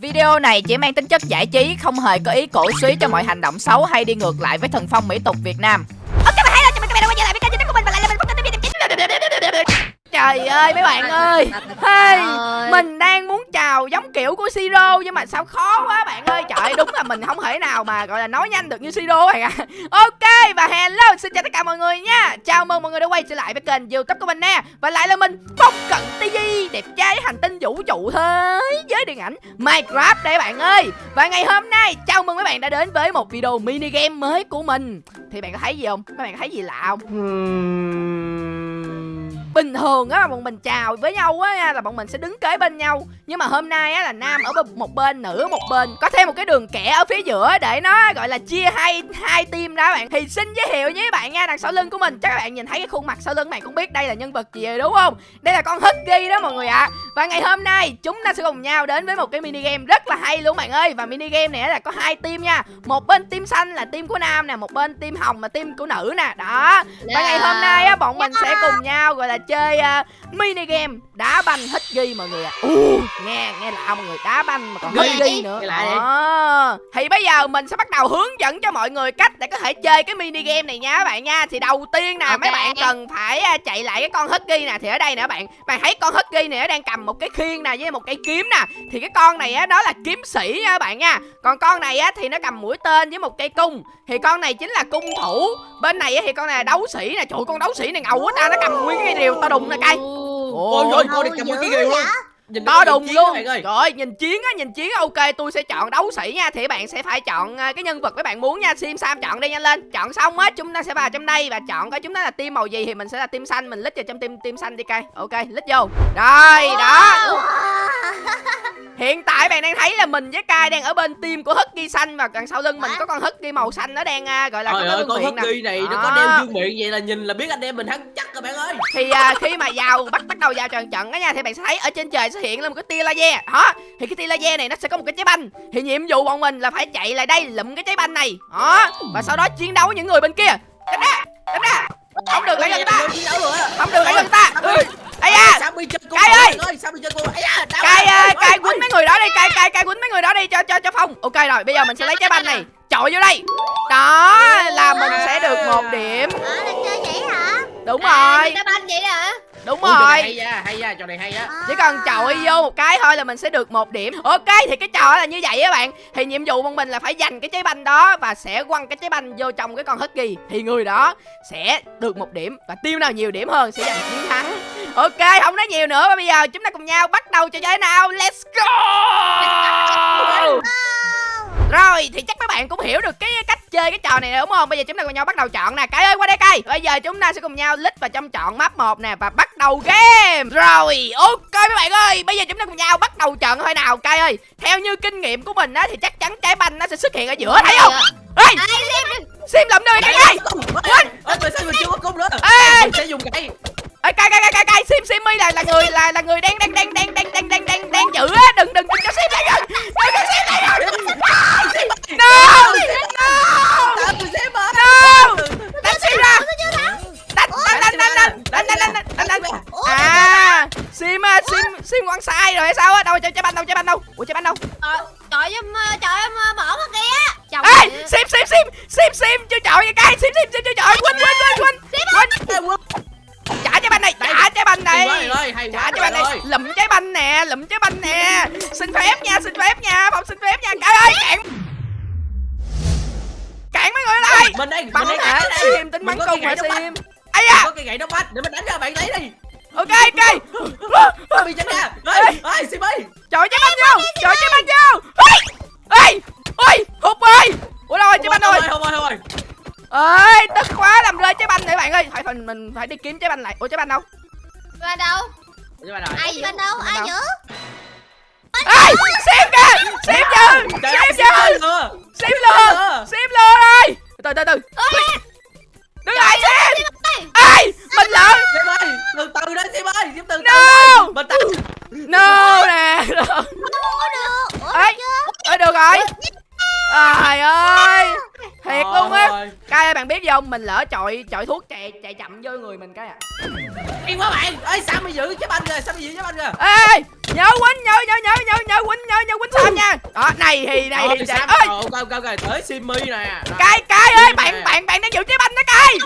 Video này chỉ mang tính chất giải trí, không hề có ý cổ suý cho mọi hành động xấu hay đi ngược lại với thần phong mỹ tục Việt Nam. Trời ơi mấy bạn ơi. Hey, Mình đang muốn chào giống kiểu của Siro Nhưng mà sao khó quá bạn ơi. Trời đúng là mình không thể nào mà gọi là nói nhanh được như Siro bạn ạ. Ok và hello xin chào tất cả mọi người nha. Chào mừng mọi người đã quay trở lại với kênh youtube của mình nè. Và lại là mình Phong Cận TV Đẹp trai hành tinh vũ trụ thế giới điện ảnh Minecraft đây bạn ơi. Và ngày hôm nay chào mừng mấy bạn đã đến với một video mini game mới của mình. Thì bạn có thấy gì không? Các bạn có thấy gì lạ không? Bình thường á bọn mình chào với nhau á là bọn mình sẽ đứng kế bên nhau. Nhưng mà hôm nay á là nam ở một bên, nữ ở một bên, có thêm một cái đường kẻ ở phía giữa để nó gọi là chia hai hai team ra bạn. Thì xin giới thiệu với bạn nha, đằng sau lưng của mình, chắc các bạn nhìn thấy cái khuôn mặt sau lưng bạn cũng biết đây là nhân vật gì rồi, đúng không? Đây là con husky đó mọi người ạ. à và ngày hôm nay chúng ta sẽ cùng nhau đến với một cái mini game rất là hay luôn bạn ơi. Và mini game này là có hai team nha. Một bên team xanh là team của nam nè một bên team hồng là team của nữ nè. Đó. Và ngày hôm nay á bọn mình sẽ cùng nhau gọi là chơi uh, mini game đá banh hít ghi mọi người ạ. À. uh, nghe nghe lạ mọi người đá banh mà còn hít ghi nữa. À. thì bây giờ mình sẽ bắt đầu hướng dẫn cho mọi người cách để có thể chơi cái mini game này nha các bạn nha. Thì đầu tiên nè okay. mấy bạn cần phải uh, chạy lại cái con hít ghi nè thì ở đây nè các bạn. Bạn thấy con hít ghi này nó đang cầm một cái khiên nè với một cây kiếm nè. Thì cái con này á đó là kiếm sĩ nha các bạn nha. Còn con này á thì nó cầm mũi tên với một cây cung. Thì con này chính là cung thủ. Bên này á thì con này là đấu sĩ nè. Trời con đấu sĩ này ngầu quá ta nó cầm nguyên cái rìu to đùng nè cay ôi ôi con này cầm nguyên cái rìu luôn nhìn to đùng luôn. rồi nhìn chiến á nhìn chiến ok tôi sẽ chọn đấu sĩ nha thì bạn sẽ phải chọn à, cái nhân vật các bạn muốn nha. Sim sam chọn đi nhanh lên. Chọn xong á chúng ta sẽ vào trong đây và chọn coi chúng ta là team màu gì thì mình sẽ là team xanh mình lít vào trong team team xanh đi cây ok lít vô. Rồi đó. Hiện tại bạn đang thấy là mình với Kai đang ở bên team của Husky xanh và đằng sau lưng mình có con Husky màu xanh nó đang uh, gọi là Trời ơi, con Husky này nó có đeo dương miệng vậy là nhìn là biết anh em mình thắng chắc rồi bạn ơi. Thì uh, khi mà vào bắt bắt đầu vào trận trận á nha thì bạn sẽ thấy ở trên trời hiện lên một cái tia laser. Đó. Thì cái tia laser này nó sẽ có một cái trái banh. Thì nhiệm vụ bọn mình là phải chạy lại đây lụm cái trái banh này. Đó. Và sau đó chiến đấu với những người bên kia. Đánh ra. Đánh ra. Không được lại gần ta. Không được lại gần ta. Ây da Cai ơi Cai Cai quýnh mấy người đó đi Cai Cai Cai quýnh mấy người đó đi cho cho cho Phong Ok rồi, bây giờ mình sẽ lấy trái banh này Chọi vô đây Đó, là mình sẽ được một điểm Đúng rồi. Trái banh vậy hả? Đúng rồi. hay nha, hay nha, trò này hay á. Chỉ cần chọi vô một cái thôi là mình sẽ được một điểm. Ok thì cái trò là như vậy á bạn. Thì nhiệm vụ của mình là phải giành cái trái banh đó Và sẽ quăng cái trái banh vô trong cái con husky Thì người đó sẽ được một điểm Và tiêu nào nhiều điểm hơn sẽ giành chiến thắng. Ok không nói nhiều nữa. Bây giờ chúng ta cùng nhau bắt đầu trò chơi nào? Let's go! Rồi thì chắc các bạn cũng hiểu được cái cách chơi cái trò này đúng không? Bây giờ chúng ta cùng nhau bắt đầu chọn nè. Cái ơi qua đây cây Bây giờ chúng ta sẽ cùng nhau lít vào trong chọn map 1 nè Và bắt đầu game. Rồi ok mấy bạn ơi. Bây giờ chúng ta cùng nhau bắt đầu chọn thôi nào Cây ơi. Theo như kinh nghiệm của mình á Thì chắc chắn trái banh nó sẽ xuất hiện ở giữa thấy không? Ê Sim lụm đi cây ơi. Quên. sao mình chưa có cung nữa. Ê. Mình sẽ dùng cây Ê cay cay cay cay sim sim là là người là là người đang đang đang đang đang đang đang đang đang giữ á. Đừng đừng đừng cho sim lại gần đừng cho sim lại gần no no no. đánh sim ra. Đánh đánh đánh đánh đánh đánh đánh đánh đánh à sim sim sim quăng sai rồi hay sao á ơi tức quá làm rơi trái banh này bạn ơi. Phải phần mình phải đi kiếm trái banh lại. Ủa trái banh đâu? Trái đâu? Ai trái banh đâu? Ai giữ ê xem kìa xem chưa xem chưa xem lừa xem lừa rồi từ từ từ. Đứng lại xem. ê. Mình lỡ. Từ từ đó xem ơi xem từ no. mình từ no nè. Ê ê được. Rồi trời ơi! Thiệt luôn á. cay ơi bạn biết gì không? Mình lỡ chọi chọi thuốc chạy chạy chậm vô người mình cái à. Yên quá bạn. Ơi sao mày giữ trái banh rồi sao mày giữ trái banh rồi ê nhớ quýnh nhớ nhớ nhớ nhớ nhớ quýnh nhớ nhớ quýnh sam nha. Đó này thì này Ôi, thì Sam ơi rồi, ok ok ok tới Simmy nè. Rồi. cay cay ơi bạn bạn bạn đang giữ trái banh đó cay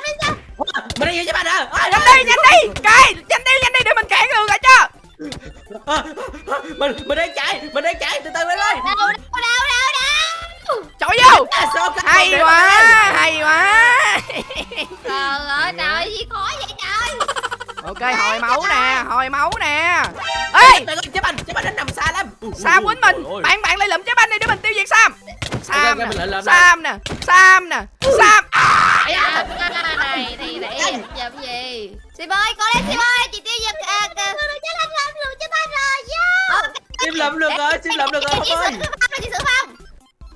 mình đi về cho bạn hả? Ôi, nhanh đi nhanh đi. Cay nhanh đi nhanh đi để mình cản đường lại cho. À, à, mình mình đang chạy mình đang chạy. Từ từ ơi. Đâu đâu đâu đâu đâu chọi vô à, hay quá hay quá. Trời ơi trời gì khó vậy trời? Ok hồi máu nè hồi máu nè. Ê! Trái banh trái banh nó nằm xa lắm. Sam quýnh mình. bạn bạn lại lụm trái banh đi để mình tiêu diệt sam. Sam nè lụm sam nè sam nè sam. À, À, này thì để làm gì? Sim ơi có lên Sim ơi chị tiêu diệt à, à. chết anh rồi lùi chết anh rồi yeah. Sim lụm được rồi Sim lụm được rồi chị ơi sửa phong chị sửa phong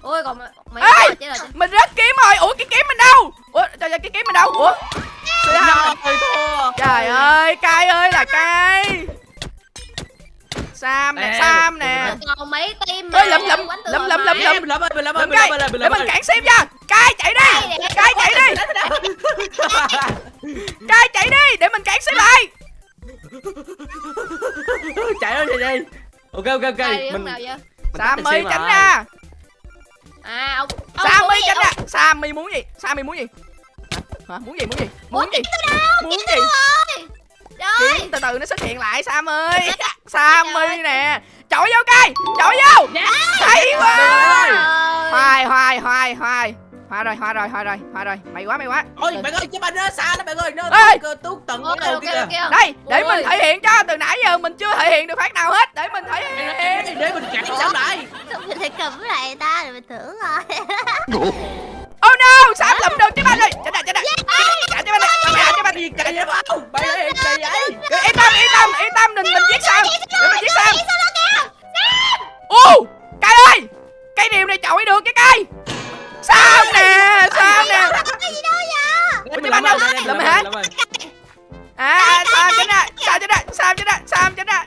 ôi còn mấy Ê! chết rồi mình rớt kiếm rồi. Ủa cái kiếm mình đâu? Ủa trời ơi cái kiếm mình đâu? Ủa? Trời ơi, rồi thua. Trời ơi cay ơi là cay sam nè sam nè. còn mấy lụm, lụm, lụm, lụm, mà. lụm, mình lụm ơi mình lụm ơi lụm mình cây lụm ơi mình để lụm mình ơi cản sim cho cay chạy đi. Cay chạy đi. Cay chạy đi. Để mình cản sim lại. Chạy ơi chạy đi. Ok ok ok. Đi mình sam sim tránh ra à ông ông sam muốn mi gì, tránh ra sam mi muốn gì? Sam mi muốn gì? Hả? Muốn gì muốn gì? Ủa, muốn gì? muốn gì? kiếm từ từ nó xuất hiện lại sam ơi sam mi nè. Chọi vô cây chọi vô. Hay quá. Hoài hoài hoài hoài hoa rồi hoa rồi hoa rồi hoa rồi. Mày quá mày quá. Ôi bạn ơi trái banh nó xa lắm bạn ơi. Nó Ê! tuốt tuốt tận cái đầu kia đây để Ôi. mình thể hiện cho. Từ nãy giờ mình chưa thể hiện được phát nào hết. Để mình thể hiện. để mình cản Sam lại. Sao mình lại cầm lại ta rồi mình thử rồi. Oh no sam lụm được trái banh rồi chết đã chết đã trả trái banh này trả trái banh gì chạy vậy không bạn ơi chạy vậy. yên tâm yên tâm yên tâm mình mình giết sam. để mình giết sam. ô cây ơi cây điều này chọi được cái cây sam nè sam nè? cái gì đâu? Lụm hả? à sam chết ra sam chết ra sam chết ra sam chết ra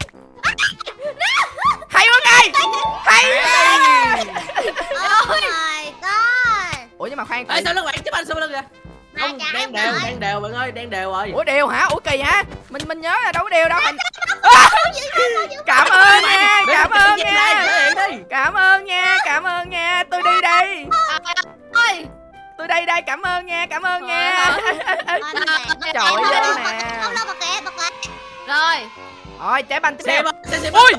hay quá cây hay god ủa nhưng mà khoan Ê sao nó bạn trái banh sao lưng kìa? Không đang đều rồi. đang đều bạn ơi đang đều rồi. Ủa đều hả? Ủa kỳ hả? Mình mình nhớ là đâu có đều đâu. Mình cảm ơn nha cảm ơn nha. cảm ơn nha cảm ơn nha. Tôi đi đây ôi tôi đây đây cảm ơn nha cảm ơn nha Trời ơi, nè. không đâu bật kệ bật kệ rồi rồi trái banh tiếp theo xem ơi xem xem Ui!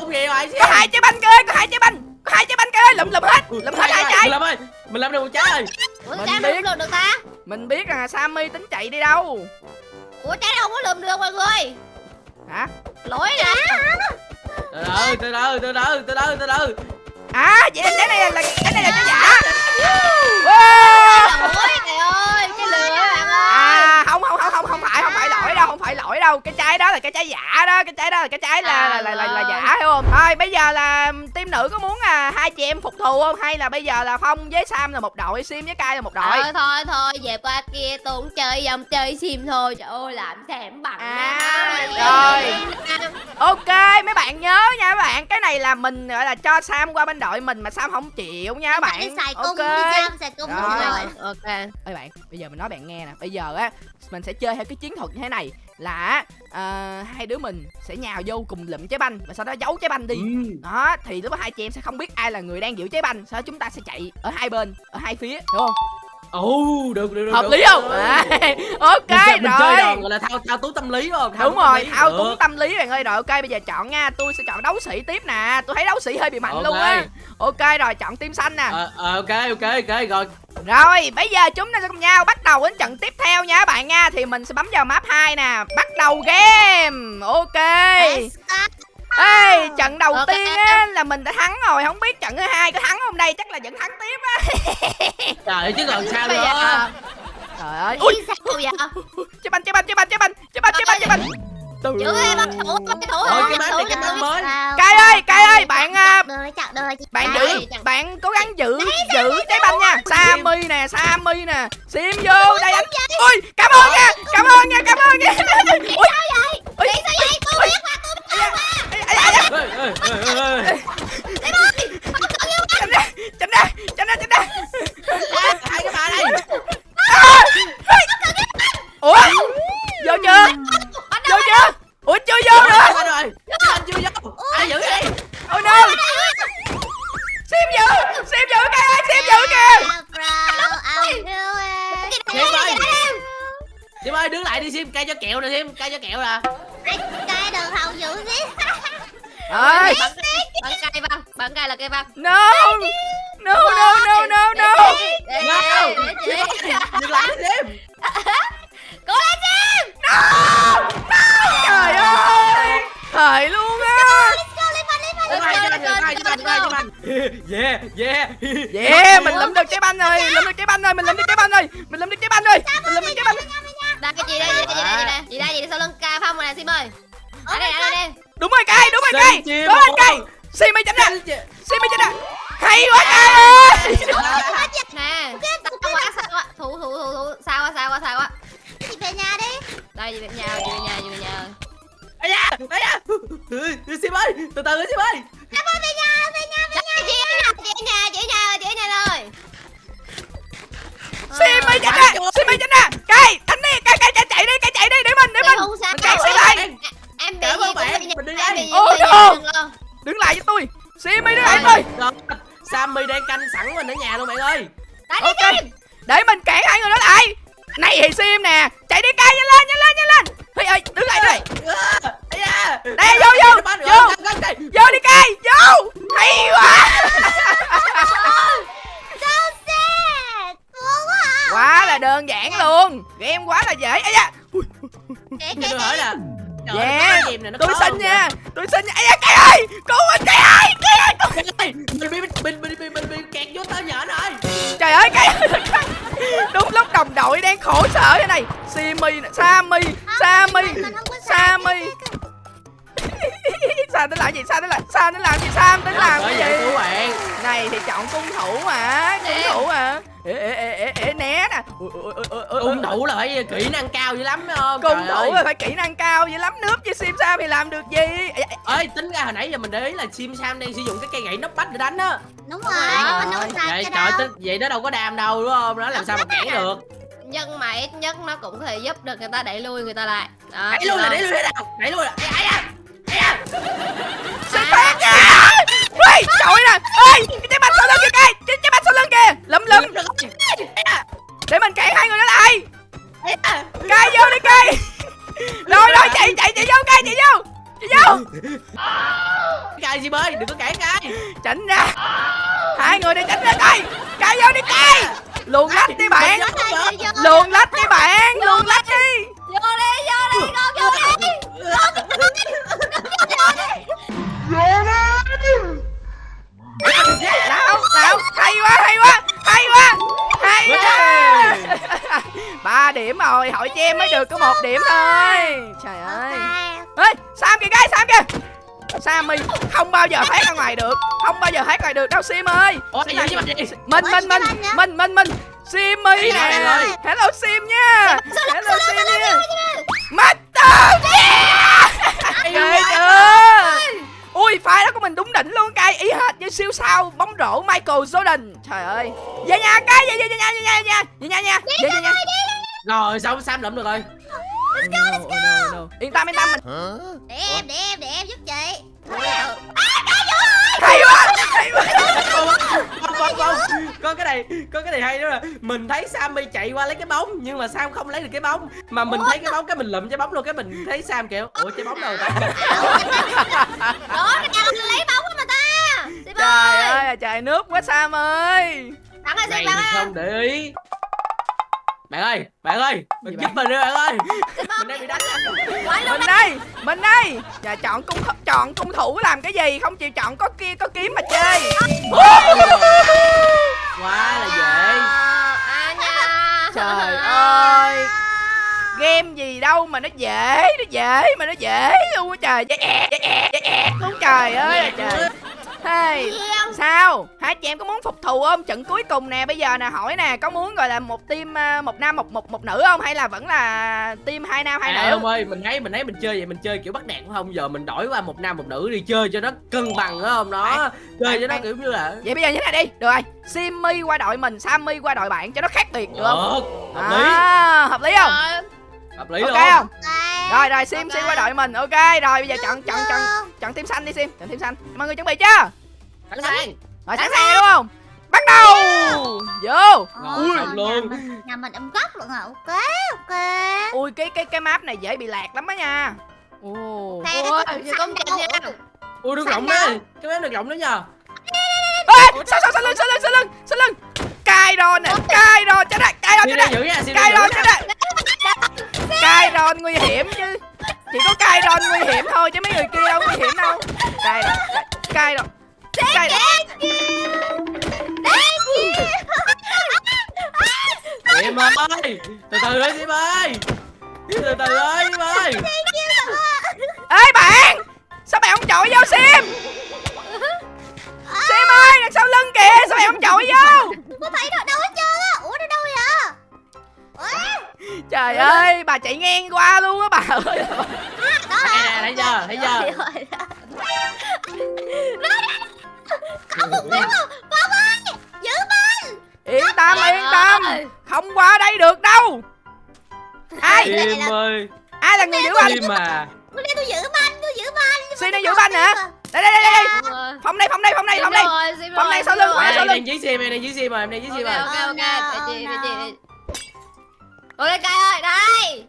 có hai trái banh kìa có hai trái banh có hai trái banh ơi lụm lụm hết lụm hết hai trái mình ơi mình làm được một trái ơi ủa Mình trái biết. không lượm được ta mình biết là sammy tính chạy đi đâu ủa trái đâu có lượm được mọi người hả lỗi nè từ từ từ từ từ từ từ từ từ từ à vậy là trái này là, là trái này là trái giả Wow! lỗi trời ơi cái lửa bạn ơi à không không không không không phải không phải lỗi đâu không phải lỗi đâu cái trái đó là cái trái giả đó cái trái đó là cái trái là là là, là, là giả hiểu không? Thôi bây giờ là team nữ có muốn là hai chị em phục thù không? Hay là bây giờ là phong với sam là một đội sim với cai là một đội? Thôi thôi thôi về qua kia tôi cũng chơi dòng chơi sim thôi. Trời ơi làm thèm bằng À, rồi. ok mấy bạn nhớ nha các bạn. Cái này là mình gọi là cho sam qua bên đội mình mà sam không chịu nha các bạn. xài cung ok. đi Sam xài cung Rồi. rồi. Ok. Ơi bạn bây giờ mình nói bạn nghe nè. Bây giờ á mình sẽ chơi theo cái chiến thuật như thế này. Là à, hai đứa mình sẽ nhào vô cùng lụm trái banh và sau đó giấu trái banh đi. Ừ. đó thì lúc đó hai chị em sẽ không biết ai là người đang giữ trái banh sau đó chúng ta sẽ chạy ở hai bên ở hai phía đúng không? Ồ được được được hợp được. lý không? À, ok mình, chơi- mình chơi rồi. đòn gọi là thao thao túng tâm lý đúng không? Đúng túng tâm rồi lý. thao túng tâm lý bạn ơi. Rồi ok bây giờ chọn nha tôi sẽ chọn đấu sĩ tiếp nè. Tôi thấy đấu sĩ hơi bị mạnh Ok. luôn á. Ok rồi chọn team xanh nè. Ờ, ờ, ok ok ok rồi rồi bây giờ chúng ta sẽ cùng nhau bắt đầu đến trận tiếp theo nha các bạn nha. Thì mình sẽ bấm vào map 2 nè. Bắt đầu game. Ok. Ê trận đầu Ok. tiên á là mình đã thắng rồi. Không biết trận thứ hai có thắng không đây? Chắc là vẫn thắng tiếp á. Trời ơi chứ còn sao nữa? trời ơi. Ui. Sao vậy chế banh chế banh chế banh chế banh chế banh chế banh chế banh từ Giữ em bắt thủ thủ không? cái map này cái map mới. Cai ơi, Cai ơi, bạn, à, bạn giữ bạn cố gắng giữ giữ trái banh nha. Sammy nè sammy nè. Sim vô đây anh. ui cảm ơn nha cảm ơn nha cảm ơn nha. ui ui sao vậy? Tôi biết mà, tôi biết mà. Ê, ê, ê, ê, Ê, ê, ê, ê. tránh ra tránh ra tránh ra hai cái bà đây. ủa? Vô chưa chưa chưa? ủa chưa vô nữa. rồi anh chưa vô. Ai giữ đi ôi no xem giữ xem giữ kìa xem giữ kìa. Sim ơi. Sim ơi đứng lại đi Sim. Cay cho kẹo nè Sim. Cay cho kẹo nè. Cay đường hậu dữ đi ơi bạn cay. văn. Bạn cay là cây văn. No. No no no no no. No. dừng lại Sim. Cố lên Sim. No trời ơi! thời luôn á! Sim ơi Sim ơi Sim ơi Sim ơi Sim ơi Sim ơi Yeah Yeah. Yeah mình lụm được trái banh rồi lụm được trái banh rồi mình lụm được trái banh rồi mình lụm được trái banh rồi mình lụm được trái banh Đây cái chị đây chị đây chị đây chị đây? Chị đây sau lưng ca phong rồi nè Sim ơi Ở đây ở đây. Đúng rồi cây đúng rồi cây Sim lên ơi. cây xi mi tránh ra Sim mi tránh ra hay quá cây ơi Sim ơi Từ từ Sim ơi Em ơi về nhà về nhà về nhà. Chị ở nhà chị ở nhà chị ở nhà chị ở nhà rồi. Xi mi tránh ra xi mi tránh ra cây đánh đi cây cây chạy chạy đi cây chạy đi để mình để mình. mình chạy xi mi Em bị gì cũng mình đi Em đây. bị gì Ô, lo đứng lại với tôi. Xi mi đứng lại với tôi. Rồi, Sammy đang canh sẵn mình ở nhà luôn bạn ơi. Ok để mình cản hai người đó lại này thì sim nè chạy đi cây nhanh lên nhanh lên nhanh lên. Hey ơi đứng lại đây. Đây, vô, vô, vô. vô đi cây vô. Hay quá. Quá à là đơn giản luôn. Game quá là dễ. Ấy da. Tôi hỏi Yeah, tôi xin nha. tôi xin nha. Da cây ơi. Cứu mình cây ơi cây ơi. Mình bị mình bị mình bị mình bị kẹt vô tơ nhở rồi. Trời ơi cây ơi đúng lúc đồng đội đang khổ sở thế này. Simi sammy sammy có sai sammy sao tính làm gì? Sao tính làm sao tính làm gì? Sao tính làm cái vậy gì? bạn. Này thì chọn cung thủ mà cung thủ mà. Ê ê ê ê, ê né nè. Cung thủ là phải kỹ năng cao dữ lắm không? Cung thủ ơi. là phải kỹ năng cao vậy lắm nước với sim sam thì làm được gì? Ơi tính ra hồi nãy giờ mình để ý là Sim Sam đang sử dụng cái cây gậy nóc bách để đánh á. Đúng rồi, Mình cái đâu. vậy nó đâu có đam đâu đúng không? Nó làm sao mà cản được. Nhưng mà ít nhất nó cũng có thể giúp được người ta đẩy lui người ta lại. Đó, đẩy luôn là đẩy luôn thế nào? Đẩy luôn là ai ai Sim phát nha Ui trời nè! Ê cái trái banh sau lưng kìa! Cây cái trái banh sau lưng kìa ai à để mình cản hai người đó lại! Cây vô đi cây rồi rồi chạy chạy chạy vô cây chạy vô! Chạy vô! Cài Sim ơi đừng có cản cài tránh ra! Hai người đi tránh ra cây cây vô đi cây luồn lách đi bạn! Luồn lách đi bạn! Luồn lách đi! Vô đi vô đi con vô đi rồi hội cho em mới được có một điểm thôi. Trời ơi. ê sam kìa gái sam kìa. Sammy không bao giờ thoát ra ngoài được. Không bao giờ thoát ngoài được đâu sim ơi. Mình mình mình mình mình mình simmy Đây nè rồi. hello sim nha. Hello sim nha. master yeah ghê chưa ui pha đó của mình đúng đỉnh luôn cay ý hệt như siêu sao. Bóng rổ michael jordan. Trời ơi. Về nhà cay về về về nhà về nhà về nhà về nhà nha về về nhà rồi xong Sam lụm được rồi? Let's go let's go. yên tâm yên tâm. Mình Để em để em để em giúp chị. Hay quá hay quá không không không có cái này có cái này hay đó là mình thấy Sammy chạy qua lấy cái bóng nhưng mà Sam không lấy được cái bóng. Mà mình thấy cái bóng cái mình lụm trái bóng luôn cái mình thấy Sam kiểu ủa trái bóng đâu ta Đó cái nhà lấy bóng của mà ta. Trời ơi. ơi trời nước quá sam ơi. Bạn ơi. không để ý bạn ơi bạn ơi mình giúp mình đi bạn ơi. Mình đang bị đánh luôn mình đây mình đây. Giờ chọn cung chọn cung thủ làm cái gì? Không chịu chọn có kia có kiếm mà chơi. Quá là dễ. À nha. Trời ơi. Game gì đâu mà nó dễ nó dễ mà nó dễ. Luôn á trời. Dễ ẹt dễ ẹt dễ ẹt luôn trời ơi trời hey sao? Hai chị em có muốn phục thù không? Trận cuối cùng nè bây giờ nè hỏi nè có muốn gọi là một team à, một nam một một một nữ không? Hay là vẫn là team hai nam hai à, nữ? ông ơi mình thấy mình thấy mình chơi vậy mình chơi kiểu bắt nạt phải không? Giờ mình đổi qua một nam một nữ đi chơi cho nó cân bằng đó không? Nó chơi cho nó bạn- kiểu như là vậy bây giờ như thế này đi được rồi. Simmy qua đội mình sammy qua đội bạn cho nó khác biệt được không? Được hợp lý. À, hợp lý không? Rồi hợp lý ok luôn. không? Rồi rồi sim sim qua đội mình. Ok rồi bây giờ chọn chọn chọn chọn team xanh đi sim. Chọn team xanh. Mọi người chuẩn bị chưa? Sẵn sàng. Rồi sẵn sàng đúng không? Bắt đầu! Vô! Ôi, Ui. nhà luôn. mình- Nhà mình âm góc luôn à. Ok ok. Ui cái cái cái map này dễ bị lạc lắm á nha. Ồ Ôi, công nhận nha. ui được rộng đấy cái mép được rộng đó nhờ. Ê, sao sao sao lưng sao lưng sao lưng sao lưng? Cai đòn nè cai đòn chết đây cai đòn chết đây giữ nha xin đi cai đòn chết nha. đây cai đòn nguy hiểm chứ. Chỉ có cai đòn nguy hiểm thôi chứ mấy người kia đâu nguy hiểm đâu. Cai đòn cai đòn cai đòn Diệm ơi từ từ ơi Diệm ơi. Từ từ ơi. Diệm ơi ê bạn! Sao bạn không chọi vô sim? Sim ơi đằng sau lưng kìa sao bạn không chọi vô? Có thấy đâu đâu hết trơn á trời ơi bà chạy ngang qua luôn á bà ơi đó Đây nè thấy chưa thấy chưa Không một tiếng rồi Bông ơi Giữ mình yên tâm yên tâm không qua đây được đâu ai Diệm ơi ai là người giữ banh mà Tôi đây tôi giữ banh Tôi giữ banh Xin nó giữ banh hả? tim đây đây đây đây rồi. phòng đây phòng đây phòng đây phòng đây rồi, Phòng rồi, này sim sau lưng, rồi. phòng này sau em lưng. đang dưới sim em đang dưới sim mà em đang dưới sim Ok, mà ok, ok, để Oh, chị, chị. Ok, Cai ơi, đây.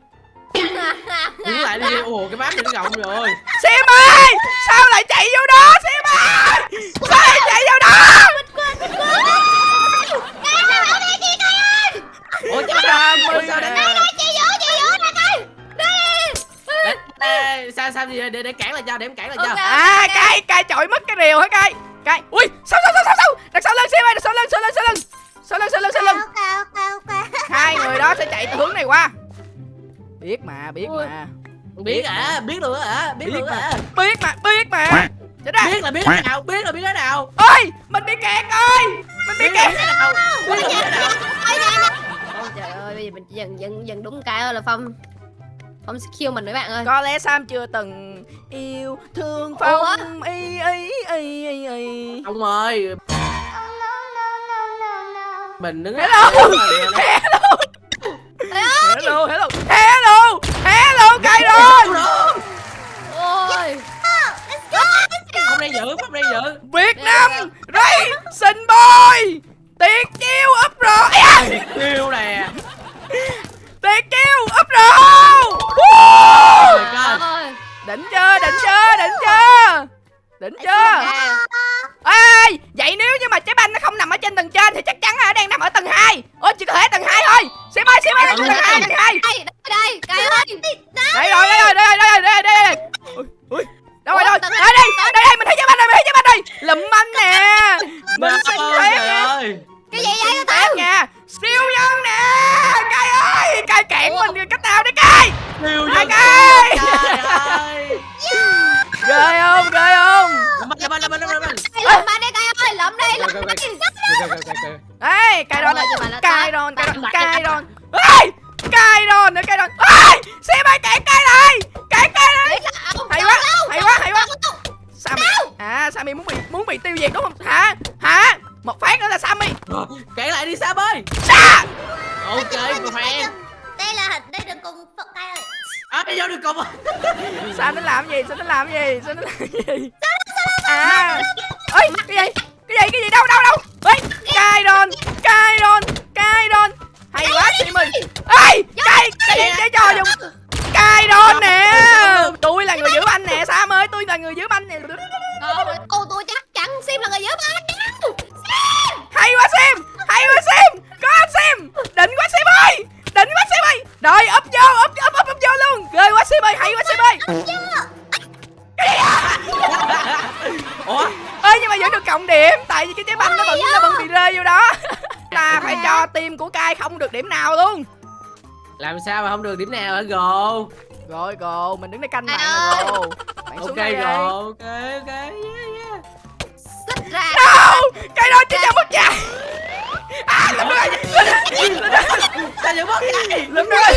đứng lại đi. Ồ cái map này nó rộng rồi. Sim ơi! Sao lại chạy vô đó? Sim ơi! Sao lại chạy vô đó? Ủa chết rồi sao đấy Chị giữ chị giữ nè coi. Để- để- sao sao gì để để cản lại cho để em cản lại cho. À cay cay chọi mất cái rìu hả cay cay ui sao sao sao sao sao? Đằng sau lưng sim ơi đằng sau lưng sau lưng sau lưng sau lưng sau lưng sau lưng hai người đó sẽ chạy từ hướng này qua. Biết mà biết Ui. mà. Biết hả? biết luôn á hả? Biết Biết luôn hả? Biết mà biết mà. Chết ra biết là biết cái nào biết là biết cái nào. Ơi mình bị kẹt ơi mình bị kẹt. biết cái nào. Biết là biết cái nào. Ôi trời ơi, bây giờ mình dần dần dần đúng cái là Phong. Phong sẽ kill mình mấy bạn ơi. Có lẽ sam chưa từng yêu thương phong. Y y y y y ông ơi mình đứng Hello. hello. Hello hello. Hello. Hello cay rồi Ôi. Không đang giữ không đang giữ. Việt Nam Racing Boy Tuyệt chiêu up rồi à, yêu nè. Tuyệt chiêu up rồi. Ôi Đỉnh chưa đỉnh chưa đỉnh chưa. Đỉnh chưa Ê Vậy nếu như mà trái banh nó không nằm ở trên tầng trên Thì chắc chắn là nó đang nằm ở tầng 2 Ôi chỉ có thể tầng 2 thôi. Sim ơi Sim ơi tầng 2 tầng 2 Đây, đây, Cai ơi Đây. Rồi đây rồi đây rồi đây rồi đây rồi đây rồi. Ui, ui. Đâu rồi đâu Ủa, rồi? tầng Đây hai, đây tầng đây đây mình thấy làm gì? Sam nó làm gì? À. Ơi cái gì? Cái gì? Cái gì? Đâu đâu đâu? Ơi đòn cay đòn hay quá Sim ơi ê cay cái gì cái trò dùng? Cay đòn nè. Tôi là người giữ banh nè Sam ơi tôi là người giữ banh nè. Cô tôi chắc chắn Sim là người giữ ba hay quá Sim. Hay quá Sim. Có anh Sim. Đỉnh quá Sim ơi. Đỉnh quá Sim ơi. Rồi úp vô úp úp úp úp vô luôn. Ghê quá Sim ơi. Hay quá Sim ơi ủa? Ơi nhưng mà vẫn được cộng điểm tại vì cái trái banh nó vẫn nó vẫn bị rơi vô đó. Ta phải cho team của cai không được điểm nào luôn. Làm sao mà không được điểm nào hả gồ? Rồi gồ mình đứng đây canh bạn nè gồ. Bạn xuống ok đây gồ ok ok yeah, yeah. Xích ra. Đâu cái đó chỉ cho mất chạy à lụm rồi sao vẫn mất vậy lụm rồi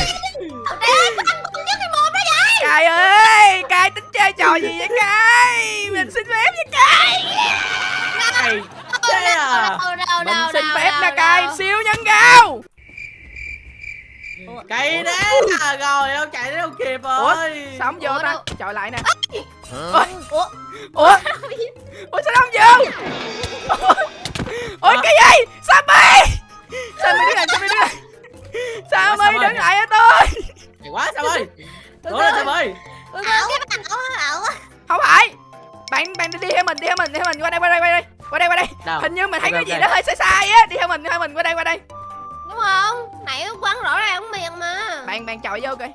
Cay ơi cay tính chơi trò gì vậy cay? mình xin phép nha cay. cai chơi à? Mình xin phép nha cay siêu nhân gao. Cây đấy à, rồi đâu chạy đến đâu kịp rồi? ủa sao không vô ta? trời lại nè. Ủa? Ủa? Ủa? Sao không vô? Ủa, ủa cái gì? Sao mày sao mày đứng lại sao mày đứng lại sao mày đứng lại tôi. Quá sao ơi ơi không phải. Bạn bạn đi theo mình đi theo mình đi theo mình. Qua đây qua đây qua đây. Qua đây qua đây. Đâu? hình như mình thấy okay, cái gì okay. nó hơi sai sai á. Đi theo mình đi theo mình. Qua đây qua đây. Đúng không? Nãy quăng rõ ra cũng miệng mà. Bạn bạn chọi vô coi.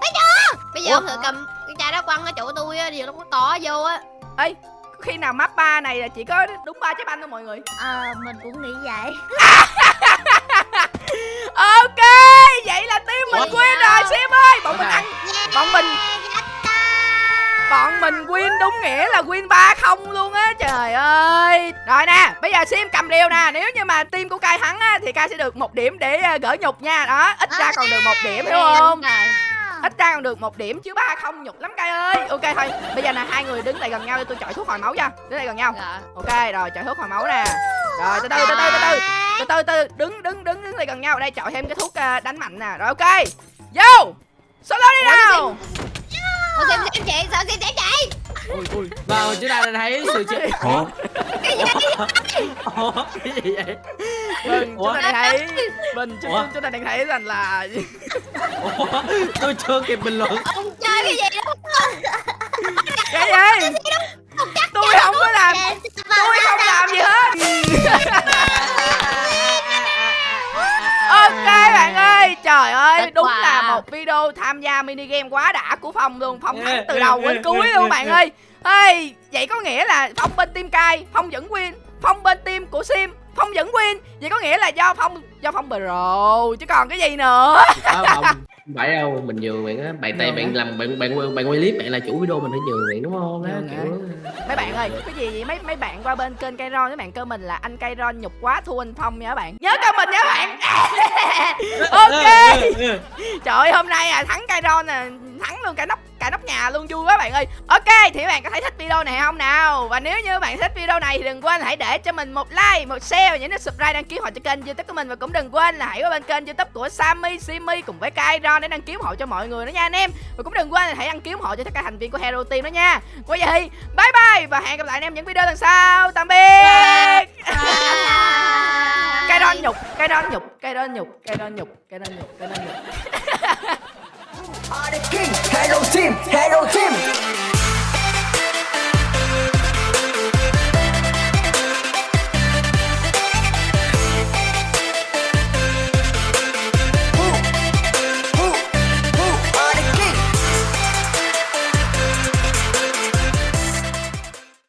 Bây giờ bây giờ thử cầm cái chai đó quăng ở chỗ tôi á điều nó có cỏ vô á. Ê khi nào map 3 này là chỉ có đúng ba trái banh thôi mọi người. Ờ, mình cũng nghĩ vậy. Ok vậy là team mình win rồi sim ơi. Bọn mình Ok. ăn bọn mình bọn mình win đúng nghĩa là win ba không luôn á trời ơi. Rồi nè bây giờ sim cầm điều nè. Nếu như mà team của cai thắng á thì cai sẽ được một điểm để ờ, gỡ nhục nha. Đó ít ra còn được một điểm hiểu không ít ra còn được một điểm chứ ba không nhục lắm cai ơi. Ok thôi bây giờ là hai người đứng lại gần nhau để tôi chọi thuốc hồi máu cho. Đứng lại gần nhau. Dạ. Ok rồi chọi thuốc hồi máu nè. Rồi từ từ từ từ từ từ. Từ từ từ đứng đứng đứng đứng lại gần nhau. Đây chọi thêm cái thuốc ờ, đánh mạnh nè. Rồi ok. Vô! Solo đi nào! Ủa, xem xem chị sao xem xem chị ui ui và chúng ta đã thấy sự chết ủa? Ủa? Cái gì vậy? Vâng Ủa? chúng ta đang thấy mình chúng, Ủa? chúng ta đang thấy rằng là ủa? Tôi chưa kịp bình luận. Ông chơi cái gì đó? Cái gì? Tôi không có làm tôi không làm gì hết trời ơi Kết đúng quả. là một video tham gia mini game quá đã của phong luôn. Phong thắng từ yeah, đầu đến cuối luôn bạn ơi. Ê vậy có nghĩa là phong bên team cai phong vẫn win. Phong bên team của sim phong vẫn win. Vậy có nghĩa là do phong do phong pro chứ còn cái gì nữa không phải đâu mình nhường bạn á. Bạn tay Nhường bạn làm bạn bạn bạn quay clip bạn là chủ video mình phải nhường bạn đúng không? Nhường hả? kiểu mấy bạn ơi cái gì vậy? Mấy mấy bạn qua bên kênh cây ron mấy bạn cơ mình là anh cây ron nhục quá thua anh phong nha các bạn. Nhớ cơ mình nha các bạn. Ok. Trời ơi hôm nay à thắng cây ron à thắng luôn cả nóc cả nóc nhà luôn vui quá bạn ơi. Ok thì các bạn có thấy thích video này không nào? Và nếu như bạn thích video này thì đừng quên hãy để cho mình một like một share và nhấn nút subscribe đăng ký họ cho kênh youtube của mình. Và cũng đừng quên là hãy qua bên kênh youtube của Sammy Simi cùng với Kai Ron để đăng ký hộ cho mọi người nữa nha anh em. Và cũng đừng quên là hãy đăng ký hộ cho tất cả thành viên của Hero Team đó nha. Qua vậy bye bye và hẹn gặp lại anh em những video lần sau. Tạm biệt. Ron nhục ron nhục ron nhục ron nhục cây ron nhục cây ron nhục Are the king, Hero Team, Hero Team.